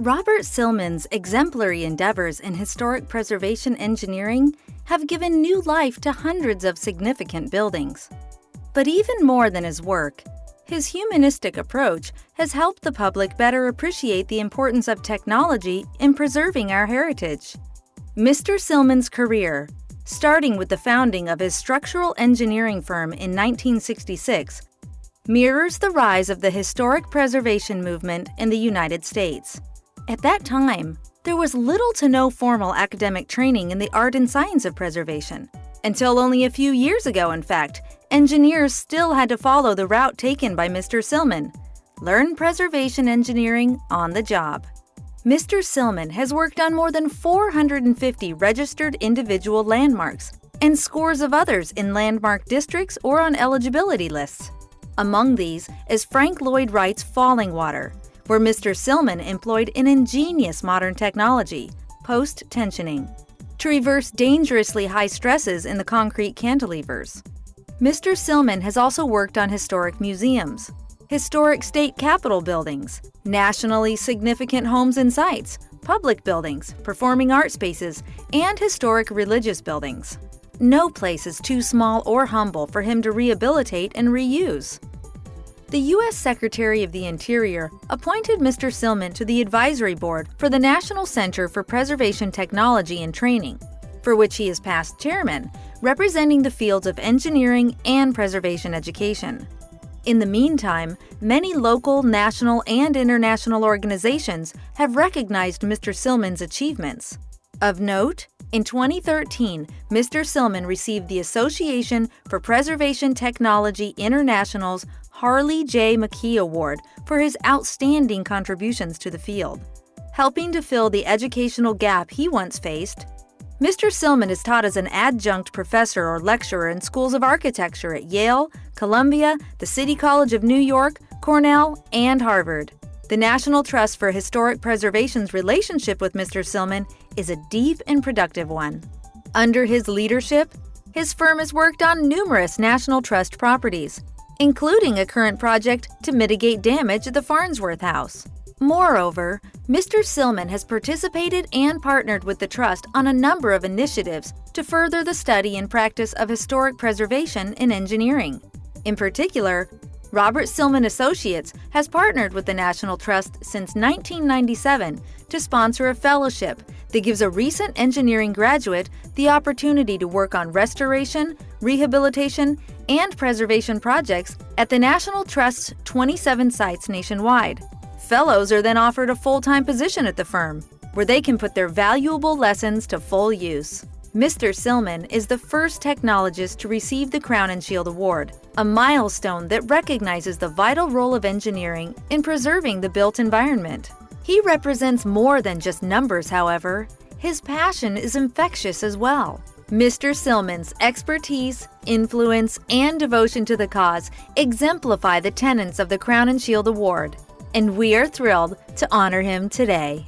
Robert Silman's exemplary endeavors in historic preservation engineering have given new life to hundreds of significant buildings. But even more than his work, his humanistic approach has helped the public better appreciate the importance of technology in preserving our heritage. Mr. Silman's career, starting with the founding of his structural engineering firm in 1966, mirrors the rise of the historic preservation movement in the United States. At that time, there was little to no formal academic training in the art and science of preservation. Until only a few years ago, in fact, engineers still had to follow the route taken by Mr. Silman learn preservation engineering on the job. Mr. Silman has worked on more than 450 registered individual landmarks and scores of others in landmark districts or on eligibility lists. Among these is Frank Lloyd Wright's Fallingwater, where Mr. Silman employed an ingenious modern technology, post-tensioning, to reverse dangerously high stresses in the concrete cantilevers. Mr. Silman has also worked on historic museums, historic state capitol buildings, nationally significant homes and sites, public buildings, performing art spaces, and historic religious buildings. No place is too small or humble for him to rehabilitate and reuse. The U.S. Secretary of the Interior appointed Mr. Silman to the advisory board for the National Center for Preservation Technology and Training, for which he is past chairman, representing the fields of engineering and preservation education. In the meantime, many local, national, and international organizations have recognized Mr. Silman's achievements. Of note, in 2013, Mr. Silman received the Association for Preservation Technology International's Harley J. McKee Award for his outstanding contributions to the field. Helping to fill the educational gap he once faced, Mr. Silman is taught as an adjunct professor or lecturer in schools of architecture at Yale, Columbia, the City College of New York, Cornell, and Harvard. The National Trust for Historic Preservation's relationship with Mr. Silman is a deep and productive one. Under his leadership, his firm has worked on numerous National Trust properties, including a current project to mitigate damage at the Farnsworth House. Moreover, Mr. Silman has participated and partnered with the Trust on a number of initiatives to further the study and practice of historic preservation in engineering. In particular, Robert Silman Associates has partnered with the National Trust since 1997 to sponsor a fellowship that gives a recent engineering graduate the opportunity to work on restoration, rehabilitation, and preservation projects at the National Trust's 27 sites nationwide. Fellows are then offered a full-time position at the firm, where they can put their valuable lessons to full use. Mr. Silman is the first technologist to receive the Crowninshield Award, a milestone that recognizes the vital role of engineering in preserving the built environment. He represents more than just numbers, however. His passion is infectious as well. Mr. Silman's expertise, influence, and devotion to the cause exemplify the tenets of the Crowninshield Award and we are thrilled to honor him today.